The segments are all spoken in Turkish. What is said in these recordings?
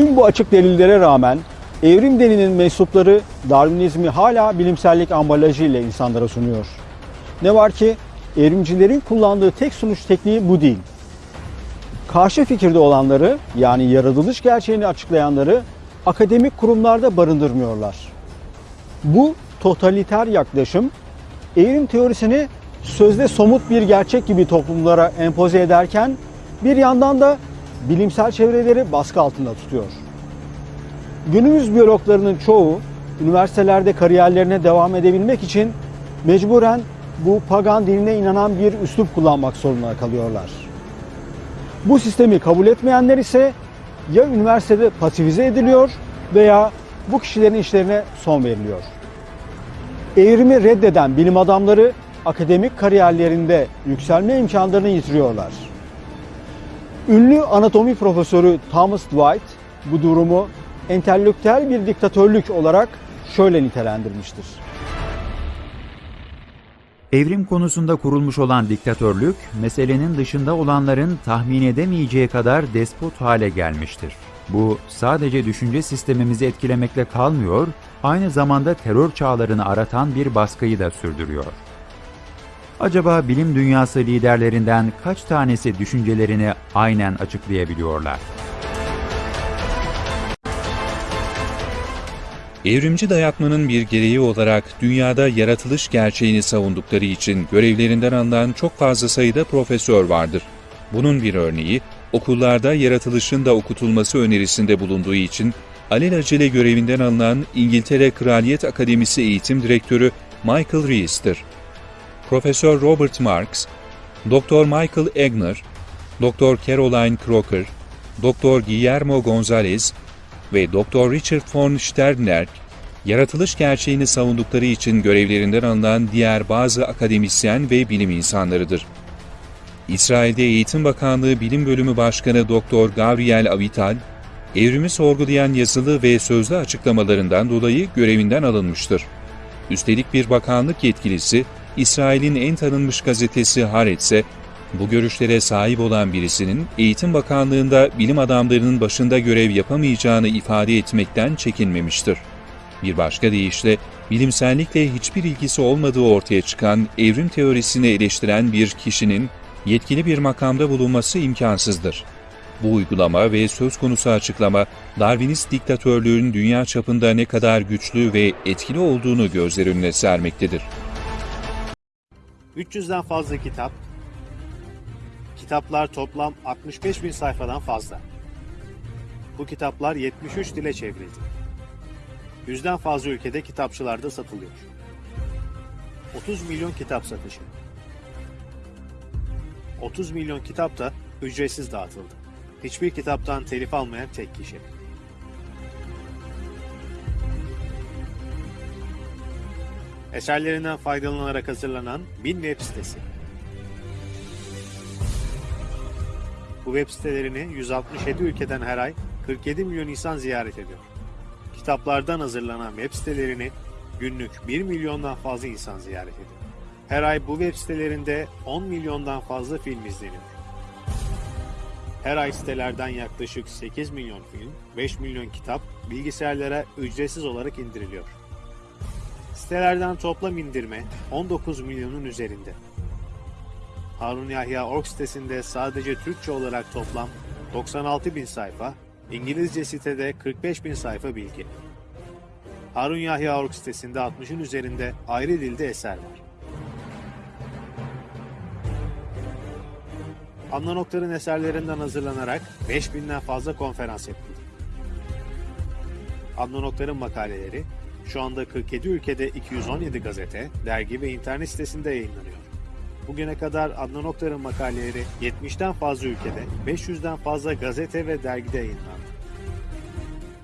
Tüm bu açık delillere rağmen evrim deninin mensupları Darwinizmi hala bilimsellik ambalajı ile insanlara sunuyor. Ne var ki evrimcilerin kullandığı tek sunuş tekniği bu değil. Karşı fikirde olanları yani yaratılış gerçeğini açıklayanları akademik kurumlarda barındırmıyorlar. Bu totaliter yaklaşım evrim teorisini sözde somut bir gerçek gibi toplumlara empoze ederken bir yandan da bilimsel çevreleri baskı altında tutuyor. Günümüz biyologlarının çoğu üniversitelerde kariyerlerine devam edebilmek için mecburen bu pagan dinine inanan bir üslup kullanmak zorunda kalıyorlar. Bu sistemi kabul etmeyenler ise ya üniversitede pasifize ediliyor veya bu kişilerin işlerine son veriliyor. Evrimi reddeden bilim adamları akademik kariyerlerinde yükselme imkanlarını yitiriyorlar. Ünlü anatomi profesörü Thomas Dwight bu durumu entelektüel bir diktatörlük olarak şöyle nitelendirmiştir. Evrim konusunda kurulmuş olan diktatörlük, meselenin dışında olanların tahmin edemeyeceği kadar despot hale gelmiştir. Bu sadece düşünce sistemimizi etkilemekle kalmıyor, aynı zamanda terör çağlarını aratan bir baskıyı da sürdürüyor. Acaba bilim dünyası liderlerinden kaç tanesi düşüncelerini aynen açıklayabiliyorlar? Evrimci dayatmanın bir gereği olarak dünyada yaratılış gerçeğini savundukları için görevlerinden alınan çok fazla sayıda profesör vardır. Bunun bir örneği, okullarda yaratılışın da okutulması önerisinde bulunduğu için alelacele görevinden alınan İngiltere Kraliyet Akademisi Eğitim Direktörü Michael Rees'tir. Profesör Robert Marks, Dr. Michael Egner, Dr. Caroline Crocker, Dr. Guillermo Gonzalez ve Dr. Richard von Sternberg, yaratılış gerçeğini savundukları için görevlerinden alınan diğer bazı akademisyen ve bilim insanlarıdır. İsrail'de Eğitim Bakanlığı Bilim Bölümü Başkanı Dr. Gabriel Avital, evrimi sorgulayan yazılı ve sözlü açıklamalarından dolayı görevinden alınmıştır. Üstelik bir bakanlık yetkilisi, İsrail'in en tanınmış gazetesi Haaretz'e, bu görüşlere sahip olan birisinin Eğitim Bakanlığı'nda bilim adamlarının başında görev yapamayacağını ifade etmekten çekinmemiştir. Bir başka deyişle, bilimsellikle hiçbir ilgisi olmadığı ortaya çıkan evrim teorisini eleştiren bir kişinin yetkili bir makamda bulunması imkansızdır. Bu uygulama ve söz konusu açıklama, Darwinist diktatörlüğün dünya çapında ne kadar güçlü ve etkili olduğunu gözler önüne sermektedir. 300'den fazla kitap, kitaplar toplam 65 bin sayfadan fazla. Bu kitaplar 73 dile çevrildi. Yüzden fazla ülkede kitapçılarda satılıyor. 30 milyon kitap satışı. 30 milyon kitap da ücretsiz dağıtıldı. Hiçbir kitaptan telif almayan tek kişi. Eserlerinden faydalanarak hazırlanan bin web sitesi. Bu web sitelerini 167 ülkeden her ay 47 milyon insan ziyaret ediyor. Kitaplardan hazırlanan web sitelerini günlük 1 milyondan fazla insan ziyaret ediyor. Her ay bu web sitelerinde 10 milyondan fazla film izleniyor. Her ay sitelerden yaklaşık 8 milyon film, 5 milyon kitap bilgisayarlara ücretsiz olarak indiriliyor. Sitelerden toplam indirme 19 milyonun üzerinde. Harun Yahya Org sitesinde sadece Türkçe olarak toplam 96 bin sayfa, İngilizce sitede 45 bin sayfa bilgi. Harun Yahya Org sitesinde 60'ın üzerinde ayrı dilde eser var. Adnan Oktar'ın eserlerinden hazırlanarak 5000'den fazla konferans yapıldı. Adnan Oktar'ın makaleleri şu anda 47 ülkede 217 gazete, dergi ve internet sitesinde yayınlanıyor. Bugüne kadar Adnan Oktar'ın makaleleri 70'ten fazla ülkede, 500'den fazla gazete ve dergide yayınlandı.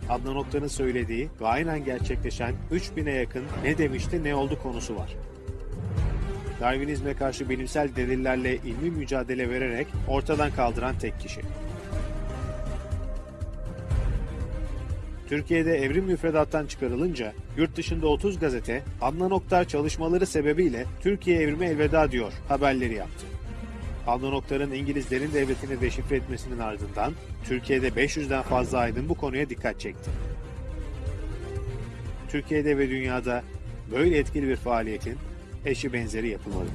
Adnan Oktar'ın söylediği ve aynen gerçekleşen 3000'e yakın ne demişti ne oldu konusu var. Darwinizme karşı bilimsel delillerle ilmi mücadele vererek ortadan kaldıran tek kişi. Türkiye'de evrim müfredattan çıkarılınca yurt dışında 30 gazete Adnan Oktar çalışmaları sebebiyle Türkiye evrime elveda diyor haberleri yaptı. Adnan Oktar'ın İngilizlerin devletini deşifre etmesinin ardından Türkiye'de 500'den fazla aydın bu konuya dikkat çekti. Türkiye'de ve dünyada böyle etkili bir faaliyetin eşi benzeri yapılmadı.